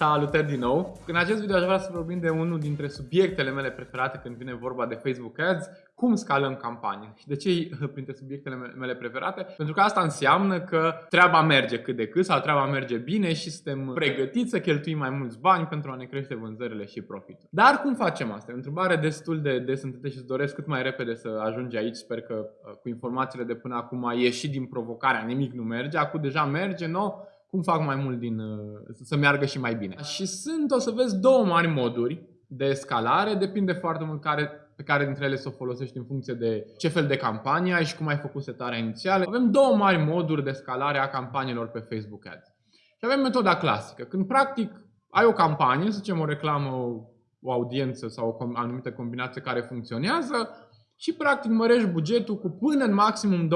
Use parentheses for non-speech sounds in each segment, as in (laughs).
Salutări din nou! În acest video aș vrea să vorbim de unul dintre subiectele mele preferate când vine vorba de Facebook Ads, cum scalăm campanii. Și de ce e (laughs) printre subiectele mele preferate? Pentru că asta înseamnă că treaba merge cât de cât sau treaba merge bine și suntem pregătiți să cheltuim mai mulți bani pentru a ne crește vânzările și profitul. Dar cum facem asta? E o întrebare destul de des întâlnită și îți doresc cât mai repede să ajungi aici. Sper că uh, cu informațiile de până acum ai ieșit din provocarea, nimic nu merge, acum deja merge, nu? Cum fac mai mult din, uh, să meargă și mai bine. Și sunt, o să vezi, două mari moduri de escalare, depinde foarte mult care, pe care dintre ele să o folosești în funcție de ce fel de campanie ai și cum ai făcut setarea inițială. Avem două mari moduri de escalare a campaniilor pe Facebook Ads. Și avem metoda clasică, când practic ai o campanie, să zicem o reclamă, o audiență sau o anumită combinație care funcționează, și practic mărești bugetul cu până în maximum 20%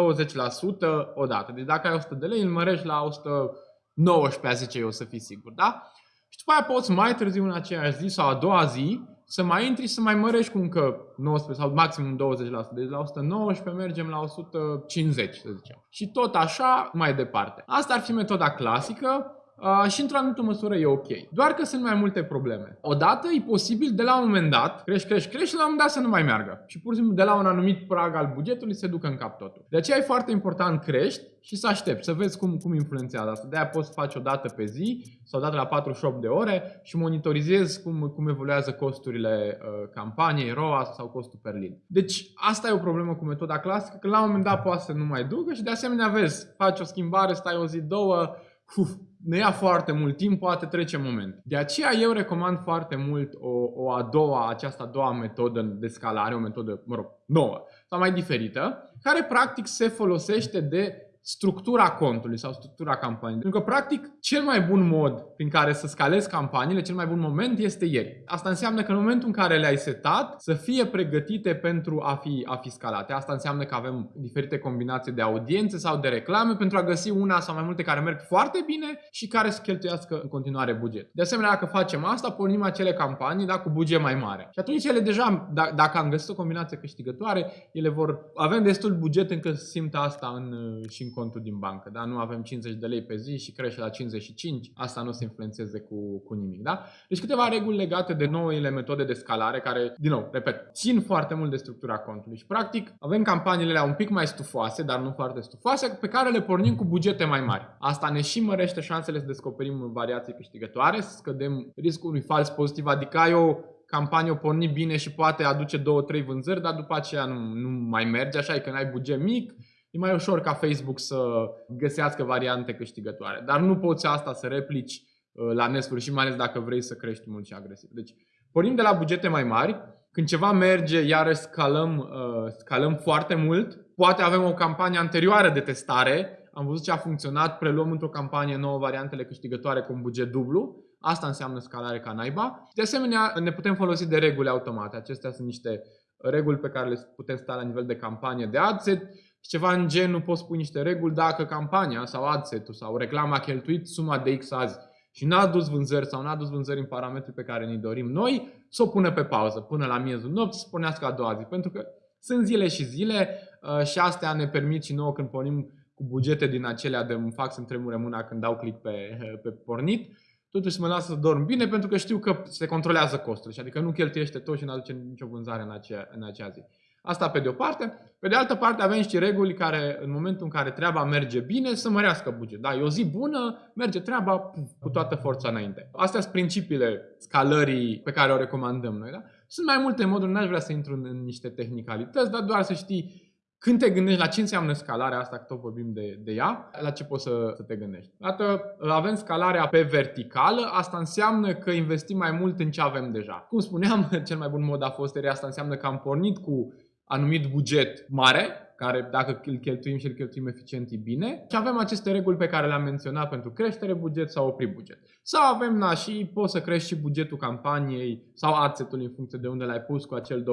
odată. Deci dacă ai 100 de lei, îl mărești la 100 19 zice eu să fii sigur, da? Și după aia poți mai târziu în aceeași zi sau a doua zi să mai intri și să mai mărești cu încă 19 sau maximum 20%. Deci la 119 mergem la 150, să zicem. Și tot așa mai departe. Asta ar fi metoda clasică Uh, și într-o anumită măsură e ok. Doar că sunt mai multe probleme. Odată e posibil de la un moment dat, crești, crești, crești și la un moment dat să nu mai meargă. Și pur și simplu de la un anumit prag al bugetului se ducă în cap totul. De aceea e foarte important crești și să aștepți, să vezi cum, cum influențează asta. De aia poți să faci o dată pe zi sau o dată la 48 de ore și monitorizezi cum, cum evoluează costurile uh, campaniei, ROAS sau costul per lead. Deci asta e o problemă cu metoda clasică, că la un moment dat poate să nu mai ducă și de asemenea vezi, faci o schimbare, stai o zi, două, uf, ne ia foarte mult timp, poate trece moment. De aceea eu recomand foarte mult o, o a doua, această a doua metodă de scalare, o metodă, mă rog, nouă sau mai diferită, care practic se folosește de structura contului sau structura campaniei. Pentru că, practic, cel mai bun mod prin care să scalezi campaniile, cel mai bun moment este ieri. Asta înseamnă că în momentul în care le-ai setat, să fie pregătite pentru a fi, a fi scalate. Asta înseamnă că avem diferite combinații de audiențe sau de reclame pentru a găsi una sau mai multe care merg foarte bine și care să cheltuiască în continuare buget. De asemenea, dacă facem asta, pornim acele campanii da, cu buget mai mare. Și atunci ele deja, da, dacă am găsit o combinație câștigătoare, ele vor avem destul buget încât să simtă asta în, și în contul din bancă, da? Nu avem 50 de lei pe zi și crește la 55, asta nu se influențeze cu, cu nimic, da? Deci câteva reguli legate de noile metode de scalare care, din nou, repet, țin foarte mult de structura contului și practic avem campaniile un pic mai stufoase, dar nu foarte stufoase, pe care le pornim cu bugete mai mari. Asta ne și mărește șansele să descoperim variații câștigătoare, să scădem riscul unui fals pozitiv, adică ai o campanie o porni bine și poate aduce 2-3 vânzări, dar după aceea nu, nu mai merge așa, e când ai buget mic, e mai ușor ca Facebook să găsească variante câștigătoare. Dar nu poți asta să replici uh, la nesfârșit, mai ales dacă vrei să crești mult și agresiv. Deci, pornim de la bugete mai mari, când ceva merge, iarăși scalăm, uh, scalăm foarte mult. Poate avem o campanie anterioară de testare, am văzut ce a funcționat, preluăm într-o campanie nouă variantele câștigătoare cu un buget dublu. Asta înseamnă scalare ca naiba. De asemenea, ne putem folosi de reguli automate. Acestea sunt niște reguli pe care le putem sta la nivel de campanie de adset și ceva în genul poți pui niște reguli dacă campania sau adset-ul sau reclama a cheltuit suma de X azi și n-a dus vânzări sau n-a dus vânzări în parametrii pe care ne dorim noi, să o pună pe pauză până la miezul nopții să pornească a doua zi. Pentru că sunt zile și zile uh, și astea ne permit și nouă când pornim cu bugete din acelea de îmi fac să-mi tremure mâna când dau click pe, pe pornit, totuși mă lasă să dorm bine pentru că știu că se controlează costurile, adică nu cheltuiește tot și nu aduce nicio vânzare în acea, în acea zi. Asta pe de o parte. Pe de altă parte avem și reguli care în momentul în care treaba merge bine să mărească buget. Da, e o zi bună, merge treaba cu toată forța înainte. Astea sunt principiile scalării pe care o recomandăm noi. Da? Sunt mai multe moduri, n-aș vrea să intru în, în niște tehnicalități, dar doar să știi când te gândești la ce înseamnă scalarea asta, că tot vorbim de, de ea, la ce poți să, să te gândești. Dată avem scalarea pe verticală, asta înseamnă că investim mai mult în ce avem deja. Cum spuneam, (laughs) cel mai bun mod a fost asta înseamnă că am pornit cu anumit buget mare, care dacă îl cheltuim și îl cheltuim eficient e bine. Și avem aceste reguli pe care le-am menționat pentru creștere buget sau opri buget. Sau avem, na, și poți să crești și bugetul campaniei sau adsetul în funcție de unde l-ai pus cu acel 20%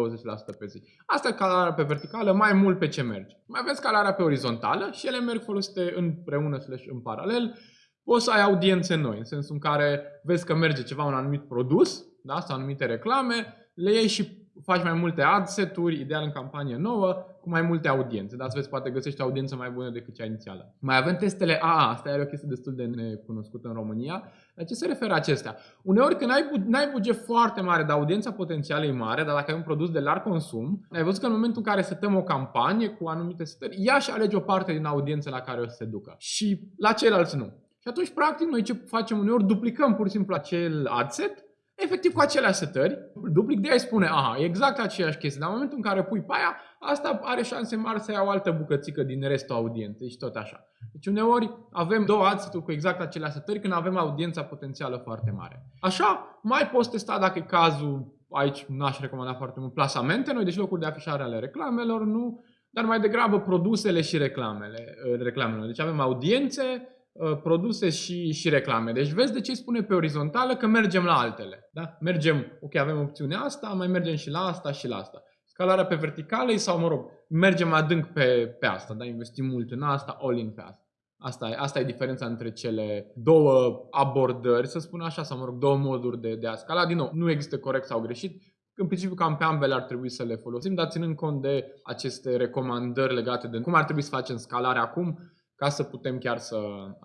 pe zi. Asta e scalarea pe verticală, mai mult pe ce mergi. Mai avem scalarea pe orizontală și ele merg folosite împreună slash în paralel. Poți să ai audiențe noi, în sensul în care vezi că merge ceva un anumit produs, da, sau anumite reclame, le iei și faci mai multe ad seturi, ideal în campanie nouă, cu mai multe audiențe, dar vezi, poate găsești o audiență mai bună decât cea inițială. Mai avem testele AA, asta e o chestie destul de necunoscută în România. La ce se referă acestea? Uneori când ai, ai buget foarte mare, dar audiența potențială e mare, dar dacă ai un produs de larg consum, ai văzut că în momentul în care setăm o campanie cu anumite setări, ea și alege o parte din audiență la care o să se ducă. Și la ceilalți nu. Și atunci, practic, noi ce facem uneori, duplicăm pur și simplu acel adset efectiv cu aceleași setări, duplic de aia spune, aha, exact aceeași chestie, dar în momentul în care pui pe aia, asta are șanse mari să ia o altă bucățică din restul audienței și tot așa. Deci uneori avem două adseturi cu exact aceleași setări când avem audiența potențială foarte mare. Așa, mai poți testa dacă e cazul, aici n-aș recomanda foarte mult, plasamente noi, deci locuri de afișare ale reclamelor, nu, dar mai degrabă produsele și reclamele. reclamele. Deci avem audiențe, Uh, produse și, și reclame. Deci vezi de ce îi spune pe orizontală că mergem la altele. Da? Mergem, ok, avem opțiunea asta, mai mergem și la asta și la asta. Scalarea pe verticală sau, mă rog, mergem adânc pe, pe asta, da? investim mult în asta, all in pe asta. Asta e, asta e diferența între cele două abordări, să spun așa, sau mă rog, două moduri de, de a scala. Din nou, nu există corect sau greșit. În principiu, cam pe ambele ar trebui să le folosim, dar ținând cont de aceste recomandări legate de cum ar trebui să facem scalarea acum, ca să putem chiar să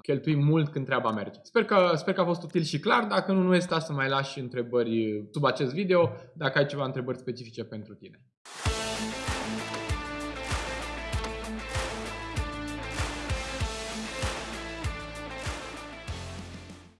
cheltuim mult când treaba merge. Sper că, sper că a fost util și clar. Dacă nu, nu este să mai lași întrebări sub acest video, dacă ai ceva întrebări specifice pentru tine.